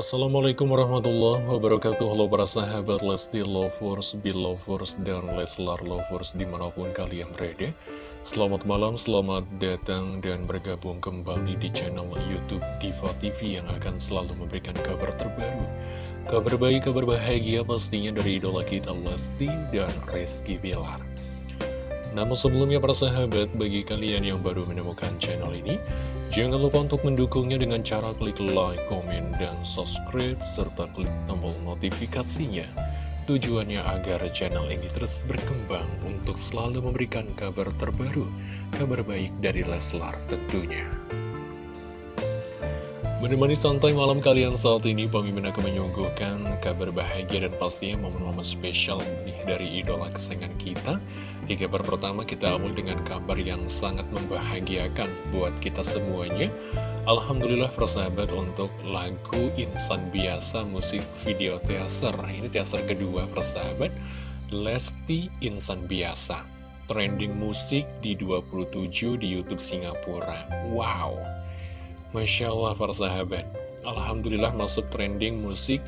Assalamualaikum warahmatullahi wabarakatuh. Halo para sahabat Lesti Lovers, Belovers, dan Leslar Lovers di mana pun kalian berada. Selamat malam, selamat datang dan bergabung kembali di channel Youtube Diva TV yang akan selalu memberikan kabar terbaru. Kabar baik, kabar bahagia pastinya dari idola kita Lesti dan Rizky Bilar namun sebelumnya para sahabat, bagi kalian yang baru menemukan channel ini, jangan lupa untuk mendukungnya dengan cara klik like, komen, dan subscribe, serta klik tombol notifikasinya. Tujuannya agar channel ini terus berkembang untuk selalu memberikan kabar terbaru, kabar baik dari Leslar tentunya. Menemani santai malam kalian saat ini, Mimin akan menyuguhkan kabar bahagia dan pastinya momen-momen spesial nih dari idola kesayangan kita. Di kabar pertama kita awal dengan kabar yang sangat membahagiakan buat kita semuanya. Alhamdulillah persahabat untuk lagu Insan Biasa musik video teaser. Ini teaser kedua persahabat, Lesti Insan Biasa. Trending musik di 27 di Youtube Singapura. Wow! Masya Allah para sahabat Alhamdulillah masuk trending musik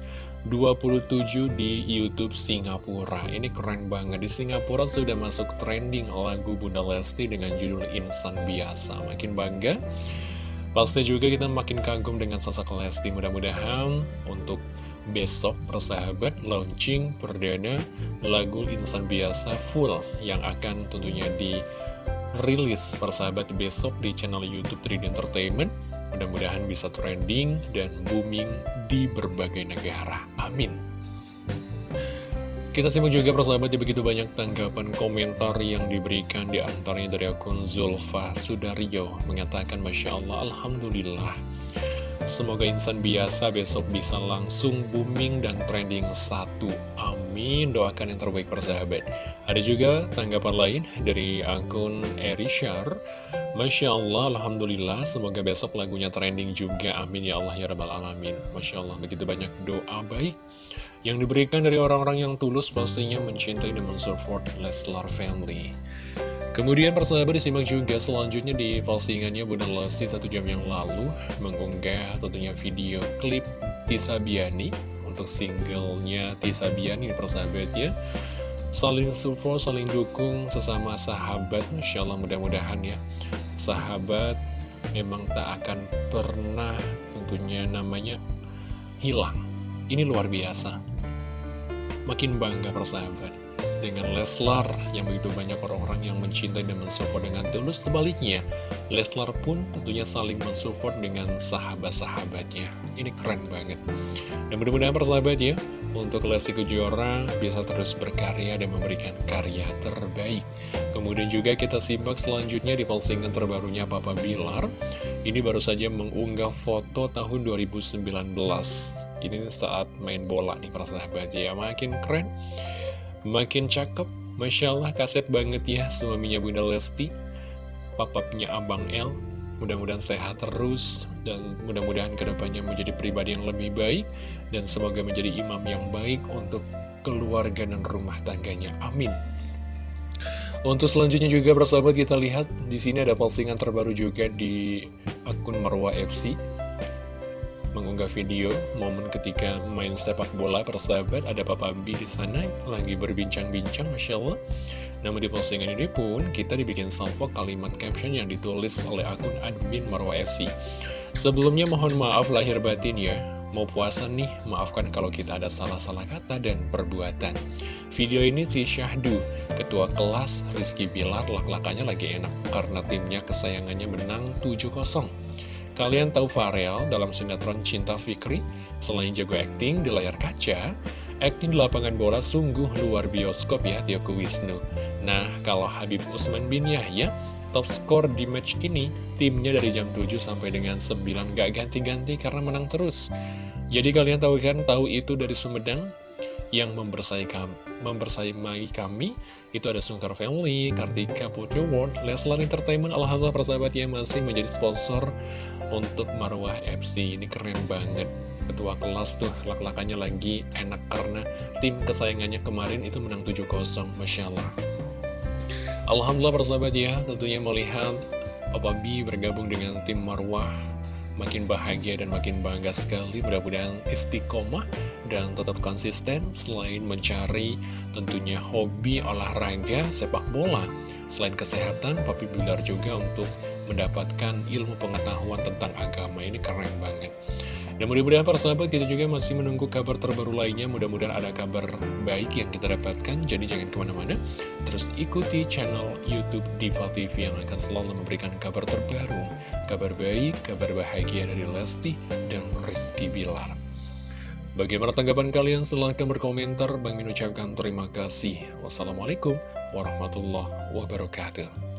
27 di Youtube Singapura. Ini keren banget. Di Singapura sudah masuk trending lagu Bunda Lesti dengan judul Insan Biasa. Makin bangga. Pasti juga kita makin kagum dengan sosok Lesti. Mudah-mudahan untuk besok persahabat launching perdana lagu Insan Biasa full Yang akan tentunya dirilis persahabat besok di channel Youtube 3D Entertainment Mudah-mudahan bisa trending dan booming di berbagai negara. Amin. Kita simak juga persahabat ya begitu banyak tanggapan komentar yang diberikan di antaranya dari akun Zulfa Sudaryo mengatakan Masya Allah Alhamdulillah Semoga insan biasa besok bisa langsung booming dan trending satu Amin Doakan yang terbaik persahabat Ada juga tanggapan lain dari akun Erishar Masya Allah, Alhamdulillah, semoga besok lagunya trending juga, amin ya Allah ya Rabbal Alamin. Masya Allah, begitu banyak doa baik yang diberikan dari orang-orang yang tulus pastinya mencintai dan mensupport Leslar Family. Kemudian persahabat disimak juga selanjutnya di postingannya Bunda Lesti satu jam yang lalu mengunggah tentunya video klip Tisa Biani untuk singlenya Tisa Biani persahabat ya. Saling support, saling dukung sesama sahabat, Masya Allah mudah-mudahan ya sahabat memang tak akan pernah tentunya namanya hilang. Ini luar biasa. Makin bangga persahabat dengan Leslar yang begitu banyak orang-orang yang mencintai dan mensupport dengan tulus. Sebaliknya, Leslar pun tentunya saling mensupport dengan sahabat-sahabatnya. Ini keren banget. Dan mudah-mudahan persahabat ya, untuk Lesti Kejora bisa terus berkarya dan memberikan karya terbaik. Kemudian juga kita simak selanjutnya di postingan terbarunya Papa Bilar Ini baru saja mengunggah foto tahun 2019 Ini saat main bola nih para sahabat ya Makin keren, makin cakep Masya Allah kaset banget ya suaminya Bunda Lesti Papapnya Abang El Mudah-mudahan sehat terus dan mudah-mudahan ke depannya menjadi pribadi yang lebih baik dan semoga menjadi imam yang baik untuk keluarga dan rumah tangganya. Amin. Untuk selanjutnya juga persahabat kita lihat di sini ada postingan terbaru juga di akun Marwa FC mengunggah video momen ketika main sepak bola persahabat ada Papa B di sana lagi berbincang-bincang Masya Allah namun di postingan ini pun kita dibikin salvo kalimat caption yang ditulis oleh akun admin Marwa FC sebelumnya mohon maaf lahir batin ya Mau puasa nih, maafkan kalau kita ada salah-salah kata dan perbuatan. Video ini si Syahdu, ketua kelas Rizky Bilar, lak-lakannya lagi enak karena timnya kesayangannya menang 7-0. Kalian tahu Farel dalam sinetron Cinta Fikri? Selain jago akting di layar kaca, akting di lapangan bola sungguh luar bioskop ya Tioku Wisnu. Nah, kalau Habib Usman bin Yahya, top skor di match ini, timnya dari jam 7 sampai dengan 9 gak ganti-ganti karena menang terus. Jadi kalian tahu kan, tahu itu dari Sumedang yang membersaing kami, kami itu ada Sungkar Family, Kartika Putri World, Leslar Entertainment, Alhamdulillah persahabat yang masih menjadi sponsor untuk Marwah FC. Ini keren banget. Ketua kelas tuh lak-lakannya lagi enak karena tim kesayangannya kemarin itu menang 7-0, Masya Allah. Alhamdulillah persahabat ya, tentunya melihat Papa B bergabung dengan tim Marwah makin bahagia dan makin bangga sekali mudah-mudahan istiqomah dan tetap konsisten selain mencari tentunya hobi olahraga sepak bola selain kesehatan Papi Bilar juga untuk mendapatkan ilmu pengetahuan tentang agama ini keren banget. Dan mudah-mudahan para sahabat kita juga masih menunggu kabar terbaru lainnya. Mudah-mudahan ada kabar baik yang kita dapatkan. Jadi jangan ke mana-mana. Terus ikuti channel Youtube Diva TV yang akan selalu memberikan kabar terbaru. Kabar baik, kabar bahagia dari Lesti dan Rizky Bilar. Bagaimana tanggapan kalian? Silahkan berkomentar. Bang Min ucapkan terima kasih. Wassalamualaikum warahmatullahi wabarakatuh